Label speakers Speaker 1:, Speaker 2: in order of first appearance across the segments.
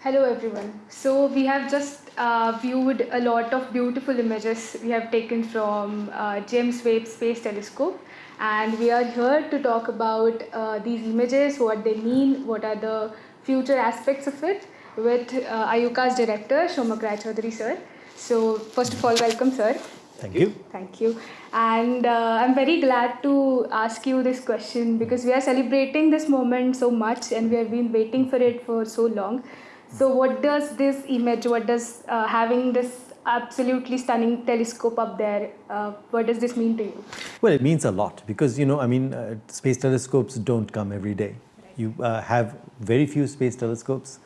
Speaker 1: Hello everyone. So we have just uh, viewed a lot of beautiful images we have taken from uh, James Webb Space Telescope and we are here to talk about uh, these images, what they mean, what are the future aspects of it with uh, IUCAA's director Somak Chaudhary sir. So first of all welcome sir.
Speaker 2: Thank you.
Speaker 1: Thank you. And uh, I'm very glad to ask you this question because we are celebrating this moment so much and we have been waiting for it for so long. So what does this image, what does uh, having this absolutely stunning telescope up there, uh, what does this mean to you?
Speaker 2: Well, it means a lot because, you know, I mean, uh, space telescopes don't come every day. You uh, have very few space telescopes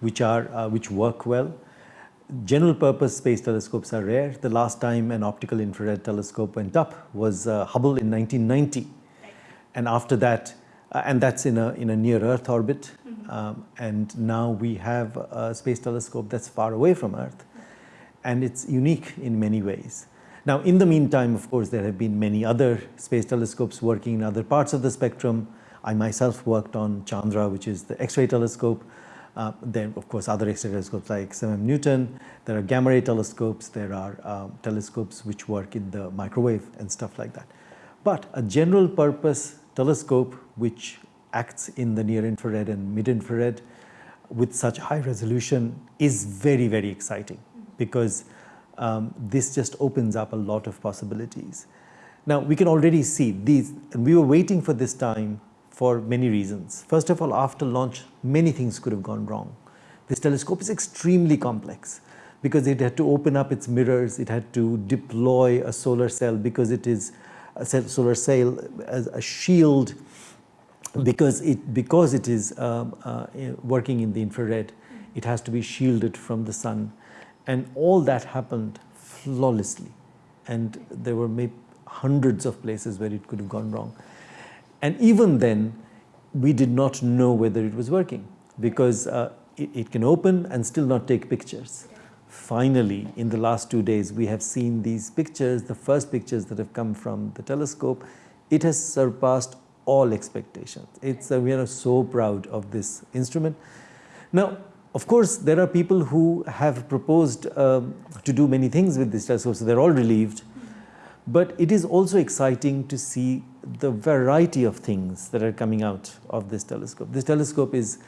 Speaker 2: which are, uh, which work well. General purpose space telescopes are rare. The last time an optical infrared telescope went up was uh, Hubble in 1990. And after that, uh, and that's in a, in a near Earth orbit. Um, and now we have a space telescope that's far away from Earth. And it's unique in many ways. Now, in the meantime, of course, there have been many other space telescopes working in other parts of the spectrum. I myself worked on Chandra, which is the X-ray telescope. Uh, then, of course, other X-ray telescopes like 7 Newton. There are gamma ray telescopes. There are um, telescopes which work in the microwave and stuff like that. But a general purpose telescope which acts in the near infrared and mid infrared with such high resolution is very, very exciting because um, this just opens up a lot of possibilities. Now we can already see these, and we were waiting for this time for many reasons. First of all, after launch, many things could have gone wrong. This telescope is extremely complex because it had to open up its mirrors, it had to deploy a solar cell because it is a solar cell as a shield because it because it is um, uh, working in the infrared it has to be shielded from the sun. And all that happened flawlessly. And there were maybe hundreds of places where it could have gone wrong. And even then we did not know whether it was working. Because uh, it, it can open and still not take pictures. Finally in the last two days we have seen these pictures the first pictures that have come from the telescope. It has surpassed all expectations. It's we are so proud of this instrument. Now of course there are people who have proposed um, to do many things with this telescope so they're all relieved. But it is also exciting to see the variety of things that are coming out of this telescope. This telescope is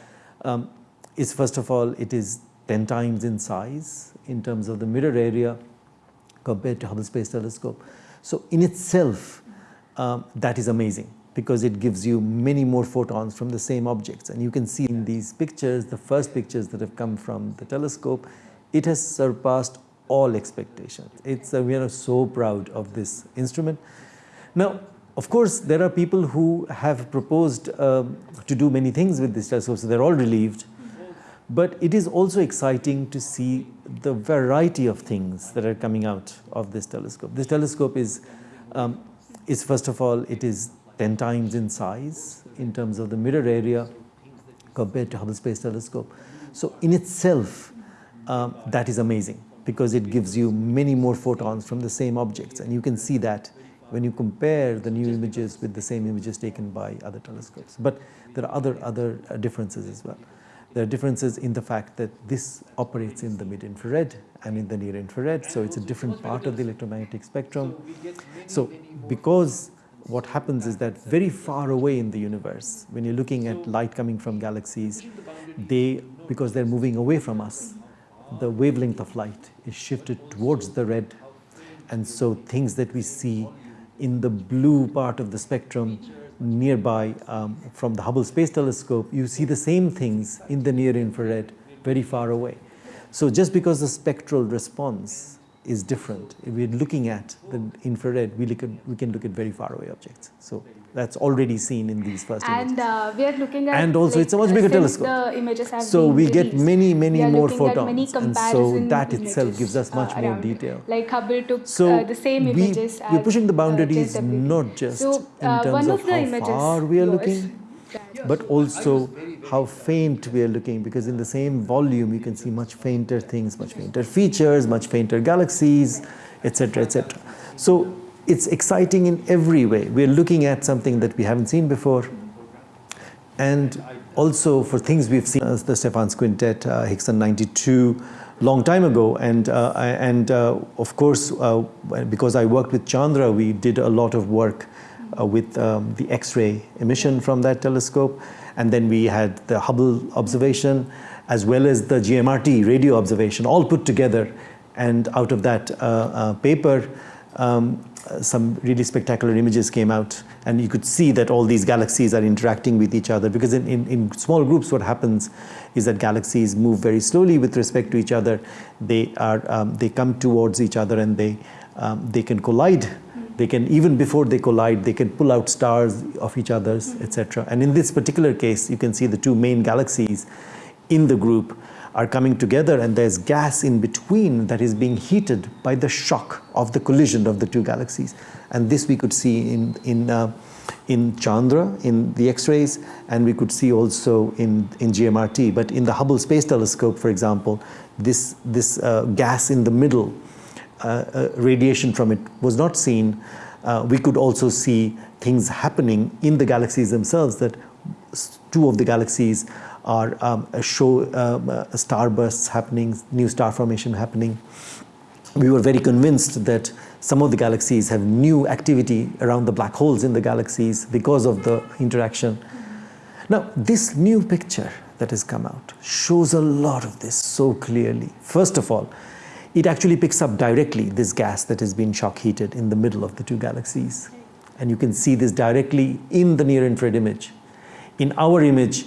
Speaker 2: um, is first of all it is 10 times in size in terms of the mirror area compared to Hubble Space Telescope. So in itself, um, that is amazing because it gives you many more photons from the same objects. And you can see in these pictures, the first pictures that have come from the telescope, it has surpassed all expectations. It's, uh, we are so proud of this instrument. Now, of course, there are people who have proposed um, to do many things with this telescope, so they're all relieved. But it is also exciting to see the variety of things that are coming out of this telescope. This telescope is, um, is first of all, it is 10 times in size in terms of the mirror area compared to Hubble Space Telescope. So in itself, um, that is amazing because it gives you many more photons from the same objects. And you can see that when you compare the new images with the same images taken by other telescopes. But there are other, other uh, differences as well. There are differences in the fact that this operates in the mid-infrared and in the near-infrared, so it's a different part of the electromagnetic spectrum. So because what happens is that very far away in the universe, when you're looking at light coming from galaxies, they, because they're moving away from us, the wavelength of light is shifted towards the red. And so things that we see in the blue part of the spectrum nearby um, from the Hubble Space Telescope, you see the same things in the near infrared very far away. So just because the spectral response is different, if we're looking at the infrared, we, look at, we can look at very far away objects. So that's already seen in these first
Speaker 1: and,
Speaker 2: images.
Speaker 1: And uh, we are looking at
Speaker 2: and also like, it's a much bigger telescope.
Speaker 1: The images have
Speaker 2: so we get many many more photons,
Speaker 1: many
Speaker 2: and so that itself gives us much uh, more detail.
Speaker 1: Like Hubble took so uh, the same images.
Speaker 2: We, we're pushing the boundaries uh, not just so, in uh, terms of, of how far we are looking, but also how faint we are looking because in the same volume you can see much fainter things, much fainter features, much fainter galaxies, etc. etc. So it's exciting in every way. We're looking at something that we haven't seen before and also for things we've seen as the Stephan's Quintet, uh, Hickson 92, long time ago. And, uh, and uh, of course, uh, because I worked with Chandra, we did a lot of work uh, with um, the X-ray emission from that telescope. And then we had the Hubble observation, as well as the GMRT radio observation, all put together. And out of that uh, paper, um, some really spectacular images came out. And you could see that all these galaxies are interacting with each other. Because in, in, in, small groups what happens is that galaxies move very slowly with respect to each other. They are um, they come towards each other and they um, they can collide they can even before they collide they can pull out stars of each other's etc and in this particular case you can see the two main galaxies in the group are coming together and there's gas in between that is being heated by the shock of the collision of the two galaxies. And this we could see in, in, uh, in Chandra, in the X-rays, and we could see also in, in GMRT. But in the Hubble Space Telescope, for example, this, this uh, gas in the middle, radiation from it was not seen. Uh, we could also see things happening in the galaxies themselves that two of the galaxies are um, show um, uh, starbursts happening, new star formation happening. We were very convinced that some of the galaxies have new activity around the black holes in the galaxies because of the interaction. Now, this new picture that has come out shows a lot of this so clearly. First of all, it actually picks up directly this gas that has been shock heated in the middle of the two galaxies. And you can see this directly in the near infrared image. In our image,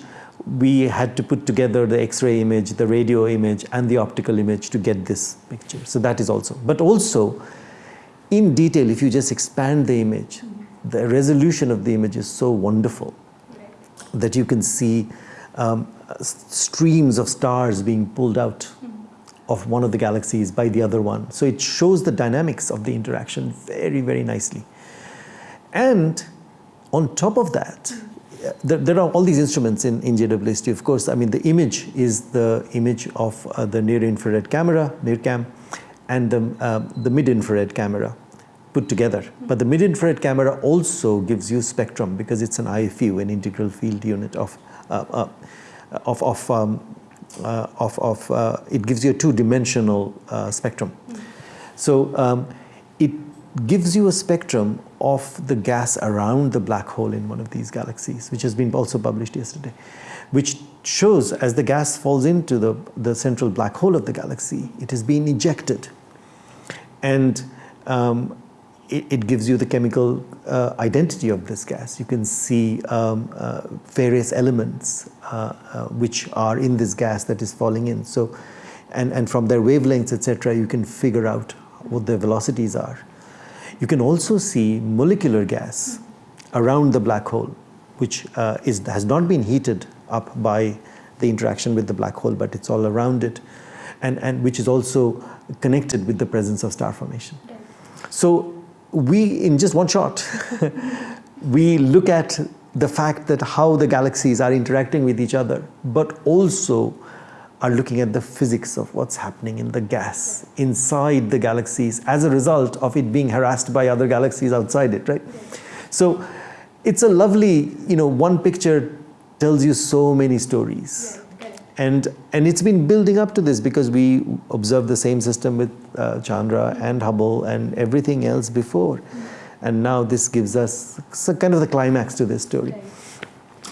Speaker 2: we had to put together the X-ray image, the radio image, and the optical image to get this picture. So that is also. But also, in detail, if you just expand the image, the resolution of the image is so wonderful that you can see um, streams of stars being pulled out of one of the galaxies by the other one. So it shows the dynamics of the interaction very, very nicely. And on top of that, there, there, are all these instruments in, in JWST. Of course, I mean, the image is the image of uh, the near infrared camera, NIRCam, and the, uh, the mid infrared camera put together. But the mid infrared camera also gives you spectrum because it's an IFU, an integral field unit of, uh, uh of, of, um, of, of uh, it gives you a two dimensional spectrum. So um, it gives you a spectrum of the gas around the black hole in one of these galaxies, which has been also published yesterday, which shows as the gas falls into the, the central black hole of the galaxy, it has been ejected. And um, it, it, gives you the chemical uh, identity of this gas. You can see um, uh, various elements uh, uh which are in this gas that is falling in. So, and, and from their wavelengths, etc., you can figure out what their velocities are. You can also see molecular gas around the black hole, which uh, is, has not been heated up by the interaction with the black hole, but it's all around it, and, and which is also connected with the presence of star formation. So we, in just one shot, we look at the fact that how the galaxies are interacting with each other, but also are looking at the physics of what's happening in the gas inside the galaxies as a result of it being harassed by other galaxies outside it, right? So it's a lovely, you know, one picture tells you so many stories. And, and it's been building up to this because we observed the same system with uh, Chandra and Hubble and everything else before. And now this gives us kind of the climax to this story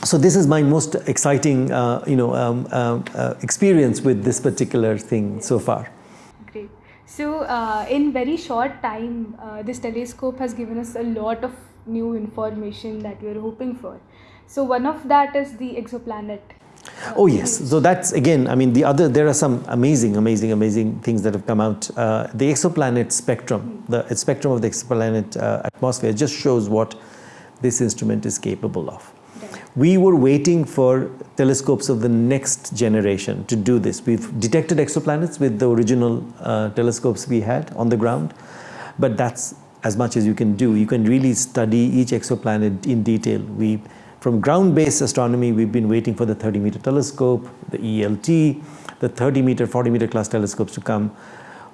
Speaker 2: so this is my most exciting, uh, you know, um, um, uh, experience with this particular thing so far.
Speaker 1: Great. So uh, in very short time, uh, this telescope has given us a lot of new information that we are hoping for. So one of that is the exoplanet.
Speaker 2: Uh, oh yes, so that's again, I mean the other, there are some amazing, amazing, amazing things that have come out. Uh, the exoplanet spectrum, the spectrum of the exoplanet atmosphere just shows what this instrument is capable of. We were waiting for telescopes of the next generation to do this. We've detected exoplanets with the original uh, telescopes we had on the ground, but that's as much as you can do. You can really study each exoplanet in detail. We, from ground-based astronomy, we've been waiting for the 30-meter telescope, the ELT, the 30-meter, 40-meter class telescopes to come,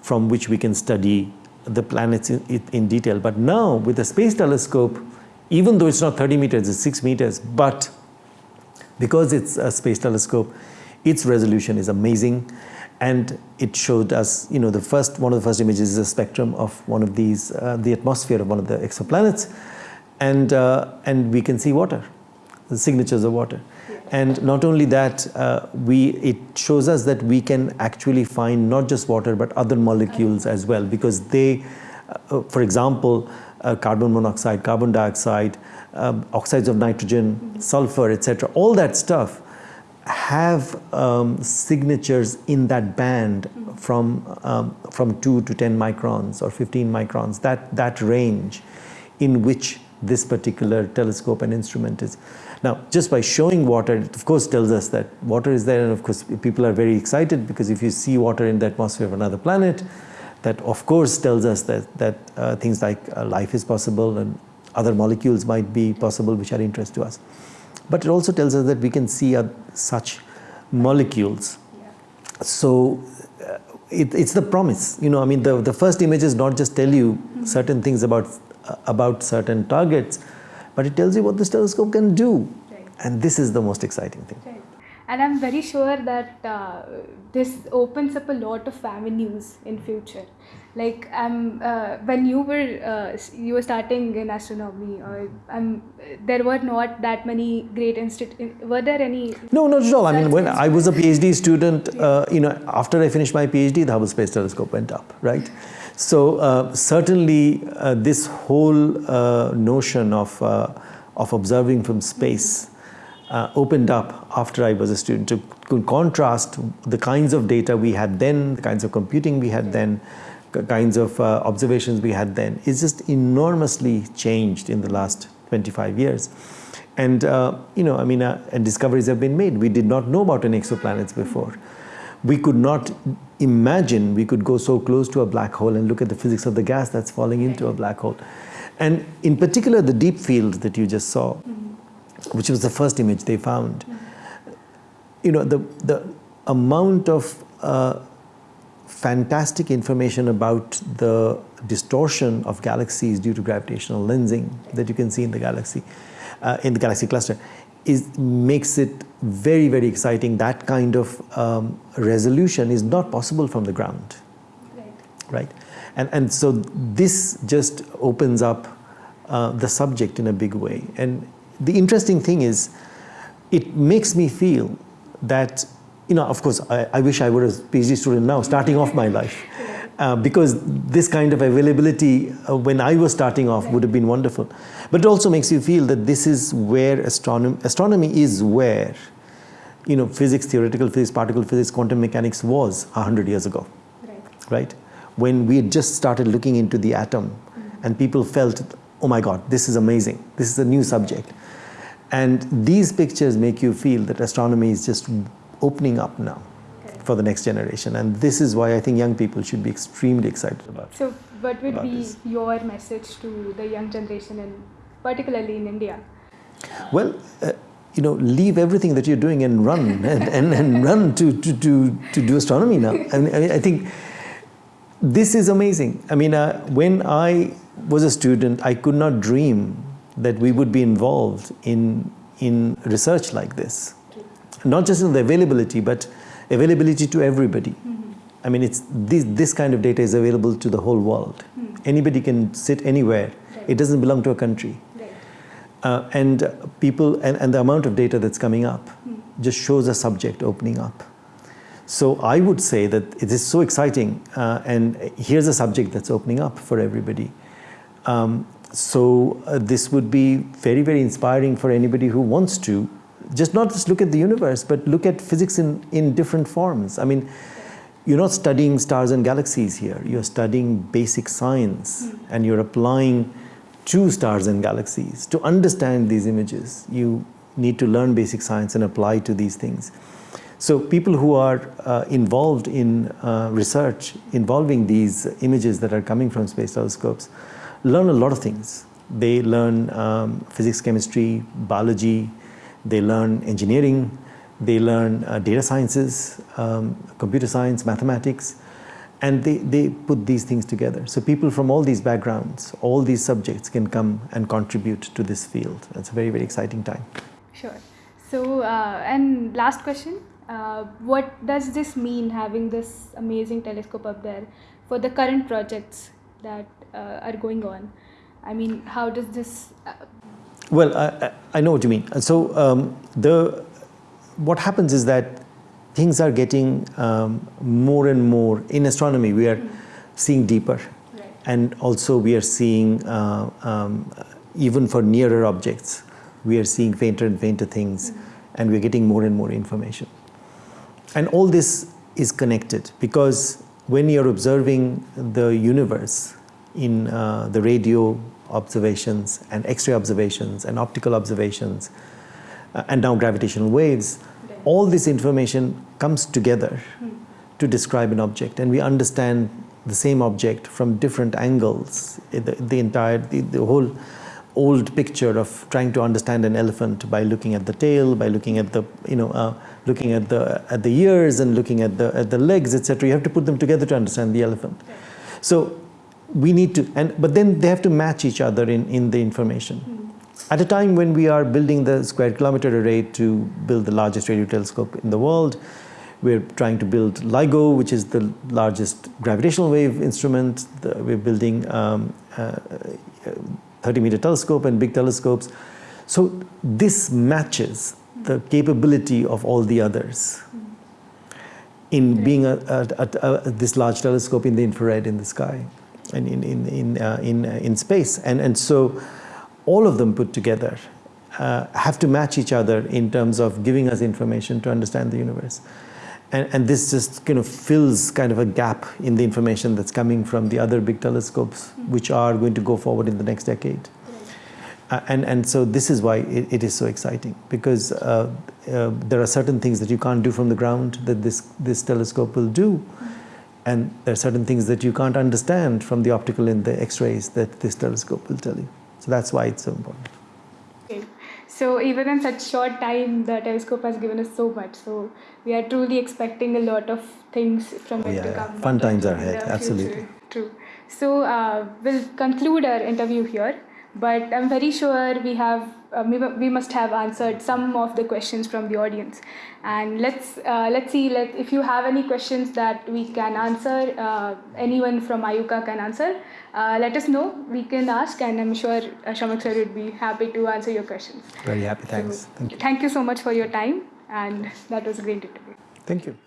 Speaker 2: from which we can study the planets in, in detail. But now, with the space telescope, even though it's not 30 meters, it's 6 meters, but Because it's a space telescope, its resolution is amazing. And it showed us, you know, the first, one of the first images is a spectrum of one of these, uh, the atmosphere of one of the exoplanets. And, uh, and we can see water, the signatures of water. And not only that, uh, we, it shows us that we can actually find not just water but other molecules as well because they, uh, for example, uh, carbon monoxide, carbon dioxide, um, oxides of nitrogen, mm -hmm. sulfur, etc. All that stuff have um, signatures in that band mm -hmm. from, um, from 2 to 10 microns or 15 microns, that, that range in which this particular telescope and instrument is. Now, just by showing water, it of course tells us that water is there and of course people are very excited because if you see water in the atmosphere of another planet, that of course tells us that, that uh, things like uh, life is possible and other molecules might be possible which are interest to us. But it also tells us that we can see uh, such molecules. Yeah. So uh, it, it's the promise, you know, I mean the, the first images not just tell you mm -hmm. certain things about, about certain targets, but it tells you what this telescope can do. Right. And this is the most exciting thing.
Speaker 1: Right. And I'm very sure that uh, this opens up a lot of avenues in future. Like um, uh, when you were uh, you were starting in astronomy, or um, there were not that many great institutes. Were there any?
Speaker 2: No, not at all. I mean, when I was a PhD student, uh, you know, after I finished my PhD, the Hubble Space Telescope went up, right? So uh, certainly uh, this whole uh, notion of, uh, of observing from space uh, opened up after I was a student to contrast the kinds of data we had then, the kinds of computing we had then, the kinds of uh, observations we had then. It's just enormously changed in the last 25 years. And, you know, I mean, and discoveries have been made. We did not know about any exoplanets before we could not imagine we could go so close to a black hole and look at the physics of the gas that's falling into a black hole. And in particular, the deep field that you just saw, mm -hmm. which was the first image they found, mm -hmm. you know, the, the amount of uh, fantastic information about the distortion of galaxies due to gravitational lensing that you can see in the galaxy, uh, in the galaxy cluster, is, makes it very, very exciting. That kind of um, resolution is not possible from the ground. Right. right? And, and so this just opens up uh, the subject in a big way. And the interesting thing is, it makes me feel that, you know, of course, I, I wish I were a PhD student now, starting off my life. Uh, because this kind of availability uh, when I was starting off would have been wonderful. But it also makes you feel that this is where astronomy, astronomy is where, you know, physics, theoretical physics, particle physics, quantum mechanics was 100 years ago, right? right? When we had just started looking into the atom mm -hmm. and people felt, oh my God, this is amazing. This is a new subject. And these pictures make you feel that astronomy is just opening up now for the next generation. And this is why I think young people should be extremely excited about
Speaker 1: So what would be this. your message to the young generation and particularly in India?
Speaker 2: Well, uh, you know, leave everything that you're doing and run and, and, and run to, to, to, to do astronomy now. I, mean, I think this is amazing. I mean, uh, when I was a student, I could not dream that we would be involved in, in research like this. Not just in the availability, but availability to everybody. Mm -hmm. I mean, it's this, this kind of data is available to the whole world. Mm. Anybody can sit anywhere. Right. It doesn't belong to a country. Right. Uh, and people, and, and the amount of data that's coming up mm. just shows a subject opening up. So I would say that it is so exciting, uh, and here's a subject that's opening up for everybody. Um, so uh, this would be very, very inspiring for anybody who wants to just not just look at the universe, but look at physics in, in different forms. I mean, you're not studying stars and galaxies here. You're studying basic science mm. and you're applying to stars and galaxies. To understand these images, you need to learn basic science and apply to these things. So people who are uh, involved in uh, research involving these images that are coming from space telescopes learn a lot of things. They learn um, physics, chemistry, biology, they learn engineering, they learn uh, data sciences, um, computer science, mathematics, and they, they put these things together. So people from all these backgrounds, all these subjects can come and contribute to this field. It's a very, very exciting time.
Speaker 1: Sure. So, uh, and last question uh, What does this mean having this amazing telescope up there for the current projects that uh, are going on? I mean, how does this.
Speaker 2: Well, I, I- know what you mean. So um, the what happens is that things are getting um, more and more in astronomy. We are seeing deeper,
Speaker 1: Right.
Speaker 2: and also we are seeing uh, um, even for nearer objects, we are seeing fainter and fainter things, and we're getting more and more information. And all this is connected because when you're observing the universe in uh, the radio observations and X ray observations and optical observations, uh, and now gravitational waves, all this information comes together to describe an object, and we understand the same object from different angles. The, the entire, the, the whole old picture of trying to understand an elephant by looking at the tail, by looking at the, you know, uh, looking at the at the ears and looking at the at the legs, etc. You have to put them together to understand the elephant. So we need to, and but then they have to match each other in in the information. At a time when we are building the square kilometer array to build the largest radio telescope in the world, we're trying to build LIGO, which is the largest gravitational wave instrument. The, we're building um, uh, 30 meter telescope and big telescopes. So this matches the capability of all the others in being a, a, a, a, this large telescope in the infrared in the sky and in, in, in, uh, in, uh, in space. And, and so all of them put together uh, have to match each other in terms of giving us information to understand the universe. And, and this just kind of fills kind of a gap in the information that's coming from the other big telescopes, which are going to go forward in the next decade. Uh, and, and so this is why it, it is so exciting because uh, uh, there are certain things that you can't do from the ground that this, this telescope will do. And there are certain things that you can't understand from the optical and the x-rays that this telescope will tell you. So that's why it's so important.
Speaker 1: Okay. So even in such short time, the telescope has given us so much. So we are truly expecting a lot of things from it
Speaker 2: yeah,
Speaker 1: to
Speaker 2: yeah. Fun times are ahead, absolutely.
Speaker 1: future. True. So uh, we'll conclude our interview here. But I'm very sure we have uh, we, we must have answered some of the questions from the audience. And let's uh, let's see let, if you have any questions that we can answer. Uh, anyone from IUCAA can answer. Uh, let us know. We can ask, and I'm sure uh, Somak sir would be happy to answer your questions.
Speaker 2: Very happy. Thanks.
Speaker 1: So,
Speaker 2: Thank you.
Speaker 1: Thank you so much for your time, and that was a great interview.
Speaker 2: Thank you.